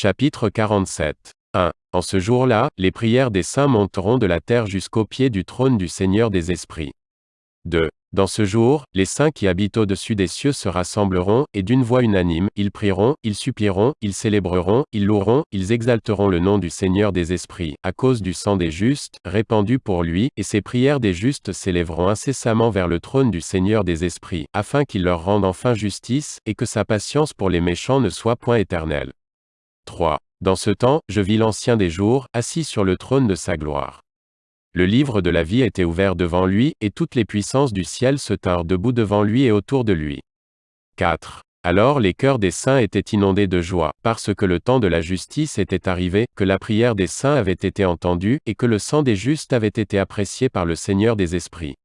Chapitre 47. 1. En ce jour-là, les prières des saints monteront de la terre jusqu'au pied du trône du Seigneur des esprits. 2. Dans ce jour, les saints qui habitent au-dessus des cieux se rassembleront, et d'une voix unanime, ils prieront, ils supplieront, ils célébreront, ils loueront, ils exalteront le nom du Seigneur des esprits, à cause du sang des justes, répandu pour lui, et ces prières des justes s'élèveront incessamment vers le trône du Seigneur des esprits, afin qu'il leur rende enfin justice, et que sa patience pour les méchants ne soit point éternelle. 3. Dans ce temps, je vis l'Ancien des jours, assis sur le trône de sa gloire. Le livre de la vie était ouvert devant lui, et toutes les puissances du ciel se tinrent debout devant lui et autour de lui. 4. Alors les cœurs des saints étaient inondés de joie, parce que le temps de la justice était arrivé, que la prière des saints avait été entendue, et que le sang des justes avait été apprécié par le Seigneur des esprits.